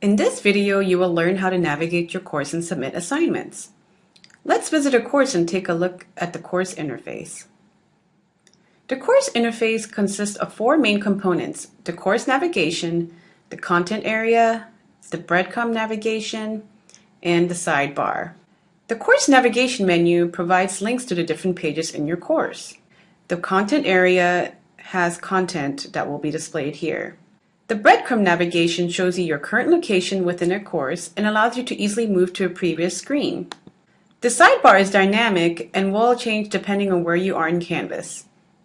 In this video, you will learn how to navigate your course and submit assignments. Let's visit a course and take a look at the course interface. The course interface consists of four main components, the course navigation, the content area, the breadcrumb navigation, and the sidebar. The course navigation menu provides links to the different pages in your course. The content area has content that will be displayed here. The breadcrumb navigation shows you your current location within a course and allows you to easily move to a previous screen. The sidebar is dynamic and will change depending on where you are in Canvas.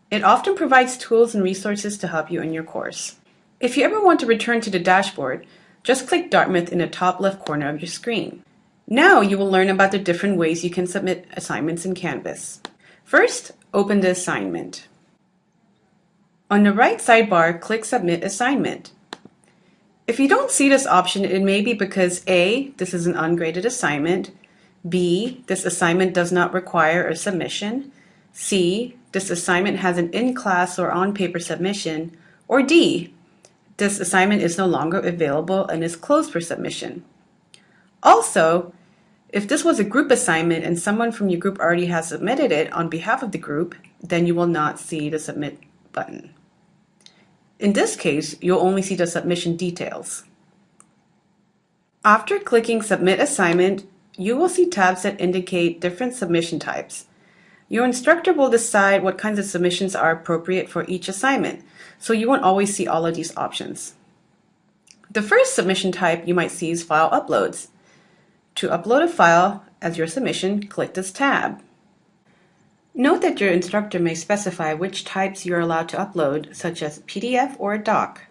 It often provides tools and resources to help you in your course. If you ever want to return to the dashboard, just click Dartmouth in the top left corner of your screen. Now you will learn about the different ways you can submit assignments in Canvas. First, open the assignment. On the right sidebar, click Submit Assignment. If you don't see this option, it may be because A, this is an ungraded assignment, B, this assignment does not require a submission, C, this assignment has an in-class or on-paper submission, or D, this assignment is no longer available and is closed for submission. Also, if this was a group assignment and someone from your group already has submitted it on behalf of the group, then you will not see the Submit button. In this case, you'll only see the submission details. After clicking Submit Assignment, you will see tabs that indicate different submission types. Your instructor will decide what kinds of submissions are appropriate for each assignment, so you won't always see all of these options. The first submission type you might see is File Uploads. To upload a file as your submission, click this tab. Note that your instructor may specify which types you are allowed to upload, such as PDF or a doc.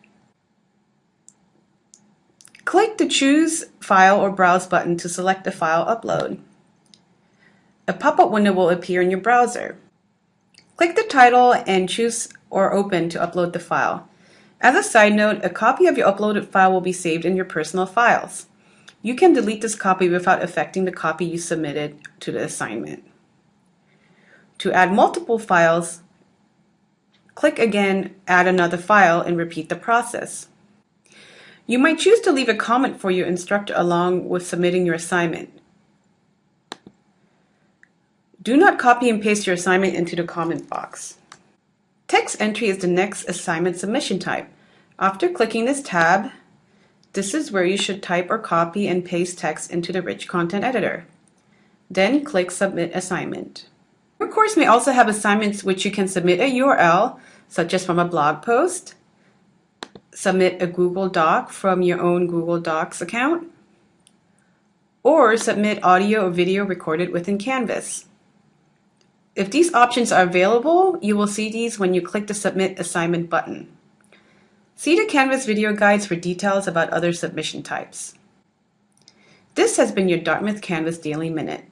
Click the Choose File or Browse button to select the file upload. A pop-up window will appear in your browser. Click the title and choose or open to upload the file. As a side note, a copy of your uploaded file will be saved in your personal files. You can delete this copy without affecting the copy you submitted to the assignment. To add multiple files, click again Add another file and repeat the process. You might choose to leave a comment for your instructor along with submitting your assignment. Do not copy and paste your assignment into the comment box. Text entry is the next assignment submission type. After clicking this tab, this is where you should type or copy and paste text into the Rich Content Editor. Then click Submit Assignment. Your course may also have assignments which you can submit a URL, such as from a blog post, submit a Google Doc from your own Google Docs account, or submit audio or video recorded within Canvas. If these options are available, you will see these when you click the Submit Assignment button. See the Canvas video guides for details about other submission types. This has been your Dartmouth Canvas Daily Minute.